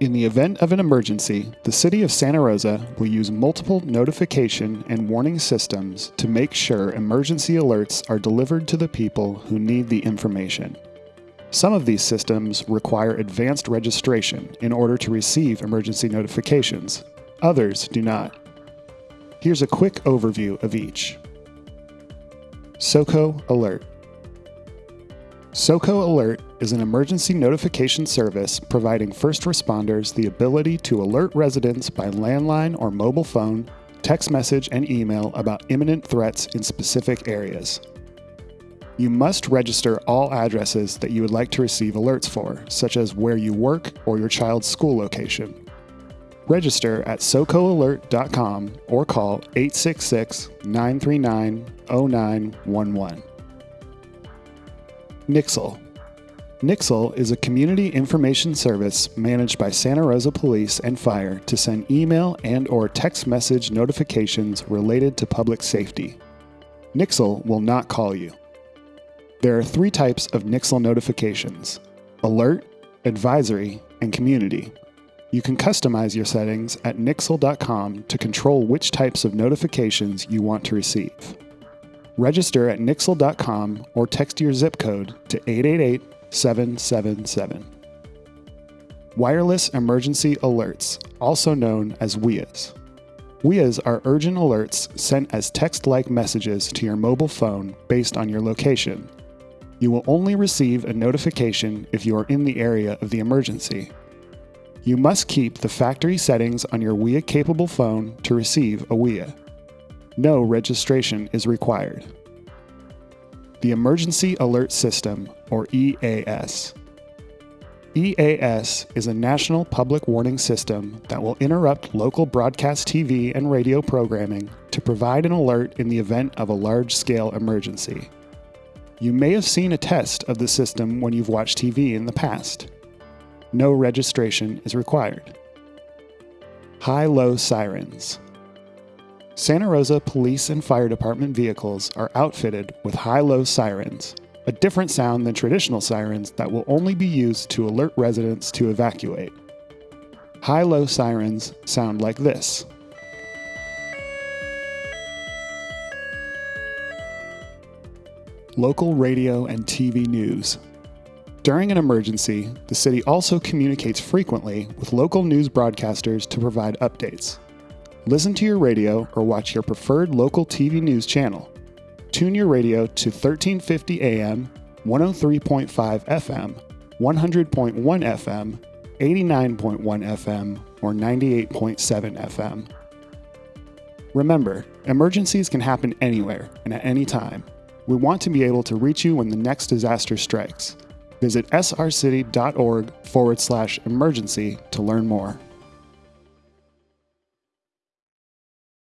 In the event of an emergency, the City of Santa Rosa will use multiple notification and warning systems to make sure emergency alerts are delivered to the people who need the information. Some of these systems require advanced registration in order to receive emergency notifications, others do not. Here's a quick overview of each. SOCO Alert SOCO Alert is an emergency notification service providing first responders the ability to alert residents by landline or mobile phone, text message, and email about imminent threats in specific areas. You must register all addresses that you would like to receive alerts for, such as where you work or your child's school location. Register at socoalert.com or call 866 939 0911. Nixle. Nixle is a community information service managed by Santa Rosa Police and Fire to send email and or text message notifications related to public safety. Nixle will not call you. There are three types of Nixle notifications alert, advisory, and community. You can customize your settings at nixle.com to control which types of notifications you want to receive. Register at nixle.com or text your zip code to 888 777. Wireless Emergency Alerts, also known as WEAs. WEAs are urgent alerts sent as text like messages to your mobile phone based on your location. You will only receive a notification if you are in the area of the emergency. You must keep the factory settings on your WEA capable phone to receive a WEA no registration is required. The Emergency Alert System, or EAS. EAS is a national public warning system that will interrupt local broadcast TV and radio programming to provide an alert in the event of a large scale emergency. You may have seen a test of the system when you've watched TV in the past. No registration is required. High low sirens. Santa Rosa Police and Fire Department vehicles are outfitted with high low sirens, a different sound than traditional sirens that will only be used to alert residents to evacuate. High low sirens sound like this. Local radio and TV news. During an emergency, the city also communicates frequently with local news broadcasters to provide updates. Listen to your radio or watch your preferred local TV news channel. Tune your radio to 1350 AM, 103.5 FM, 100.1 FM, 89.1 FM, or 98.7 FM. Remember, emergencies can happen anywhere and at any time. We want to be able to reach you when the next disaster strikes. Visit srcity.org forward slash emergency to learn more.